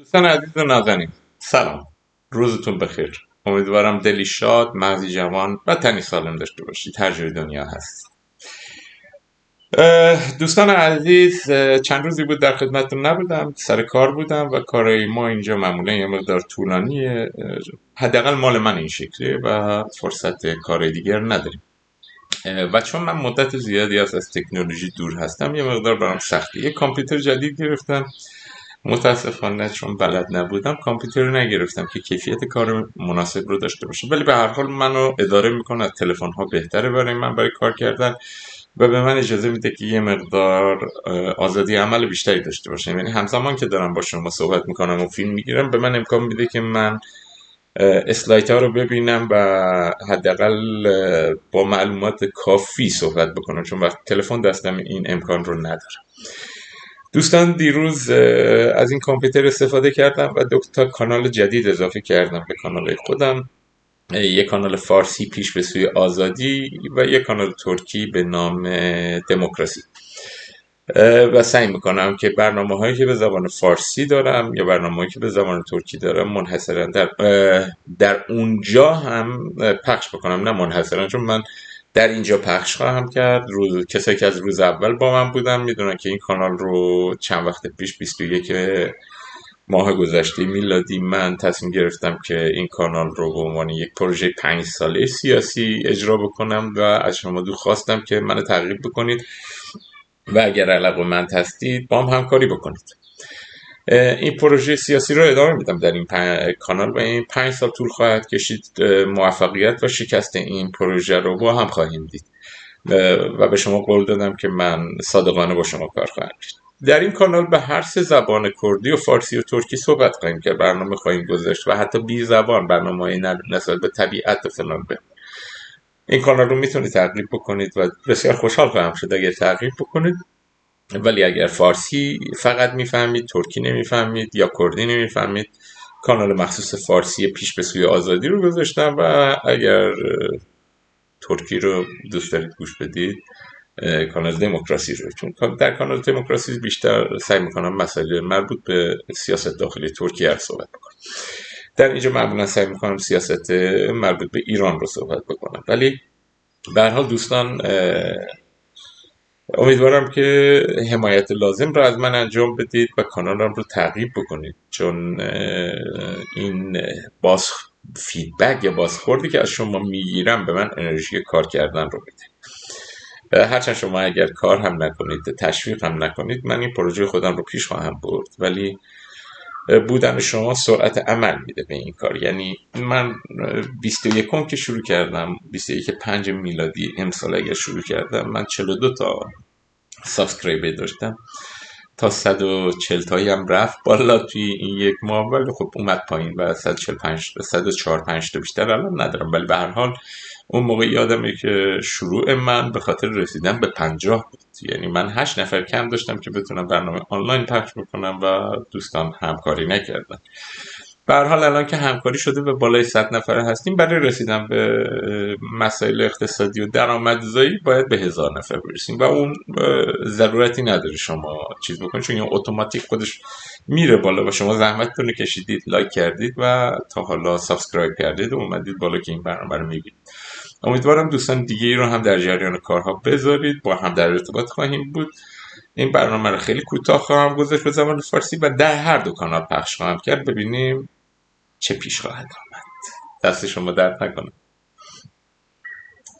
دوستان عزیز و نازنین سلام. روزتون بخیر. امیدوارم دلی شاد مغزی جوان و تنی سالم داشته باشید. هر جای دنیا هست. دوستان عزیز چند روزی بود در خدمتتون نبودم. سر کار بودم و کارهای ما اینجا معمولا یه مقدار طولانیه. حداقل مال من این شکلیه و فرصت کار دیگر نداریم. و چون من مدت زیادی از از تکنولوژی دور هستم یه مقدار برام سختی. یه کامپیوتر جدید گرفتم. متاسفانه چون بلد نبودم کامپیوتر رو نگرفتم که کیفیت کار مناسب رو داشته باشه. ولی به هر حال منو اداره می‌کنه از تلفن ها بهتره برای من برای کار کردن و به من اجازه میده که یه مقدار آزادی عمل بیشتری داشته باشم. یعنی همزمان که دارم با شما صحبت می‌کنم و فیلم می‌گیرم به من امکان میده که من اسلایت ها رو ببینم و حداقل با معلومات کافی صحبت بکنم چون وقت تلفن دستم این امکان رو ندارم دوستان دیروز از این کامپیوتر استفاده کردم و دو تا کانال جدید اضافه کردم به کانال خودم. یک کانال فارسی پیش به سوی آزادی و یک کانال ترکی به نام دموکراسی. و سعی می‌کنم که برنامه هایی که به زبان فارسی دارم یا برنامه هایی که به زبان ترکی دارم منحصرا در, در اونجا هم پخش بکنم. نه منحصرا چون من در اینجا پخش خواهم کرد. روز کسایی که از روز اول با من بودن می‌دونن که این کانال رو چند وقت پیش 21 ماه گذشته میلادی من تصمیم گرفتم که این کانال رو به عنوان یک پروژه پنج ساله سیاسی اجرا بکنم و از شما دو خواستم که منو تغییر بکنید و اگر علاقه من هستید با هم همکاری بکنید. این پروژه سیاسی رو ادامه میدم در این کانال و این پنج سال طول خواهد کشید موفقیت و شکست این پروژه رو با هم خواهیم دید. و به شما قول دادم که من صادقانه با شما کار خواهم کرد در این کانال به هر سه زبان کردی و فارسی و ترکی صحبت خواهیم کرد برنامه خواهیم گذاشت و حتی بی زبان برنامه های نسبت به طبیعت و فلان به. این کانال رو می‌تونید تقریب بکنید و بسیار خوشحال خواهم شد اگر تقریب بکنید. ولی اگر فارسی فقط می‌فهمید ترکی نمی‌فهمید یا کردی نمی‌فهمید کانال مخصوص فارسی پیش به سوی آزادی رو گذاشتم و اگر ترکی رو دوست دارید گوش بدید کانال دموکراسی رو. چون در کانال دموکراسی بیشتر سعی می‌کنم مسائل مربوط به سیاست داخلی ترکیه رو صحبت بکنم. در اینجا معمولا سعی می‌کنم سیاست مربوط به ایران رو صحبت بکنم. ولی به حال دوستان امیدوارم که حمایت لازم رو از من انجام بدید و کانالم رو تعقیب بکنید. چون این باز feedback یا بازخوردی که از شما می‌گیرم به من انرژی کار کردن رو میده. هرچند شما اگر کار هم نکنید تشویق هم نکنید من این پروژه خودم رو پیش خواهم برد. ولی بودن شما سرعت عمل میده به این کار. یعنی من 21 که شروع کردم 21 5 میلادی امسال اگر شروع کردم من 42 تا subscriber داشتم. تا 140 تایی هم رفت بالا توی این یک ماه ولی خب اومد پایین و 145 104 5 تا بیشتر الان ندارم. ولی به هر حال اون موقع یادمه که شروع من به خاطر رسیدن به پنجاه بود. یعنی من هشت نفر کم داشتم که بتونم برنامه آنلاین پخش بکنم و دوستان همکاری نکردن. به حال الان که همکاری شده به بالای 100 نفره هستیم برای رسیدن به مسائل اقتصادی و درآمدزایی باید به هزار نفر برسیم و اون ضرورتی نداره شما چیز بکنید چون اتوماتیک خودش میره بالا و شما زحمتتون رو کشیدید like کردید و تا حالا subscribe کردید و اومدید بالا که این برنامه رو می‌بینید. امیدوارم دوستان دیگه ای رو هم در جریان کارها بذارید با هم در ارتباط خواهیم بود. این برنامه رو خیلی کوتاه خواهم گذاشت به زبان فارسی و در هر دو کانال پخش خواهم کرد. ببینیم چه پیش خواهد آمد؟ دست شما درد نکنه.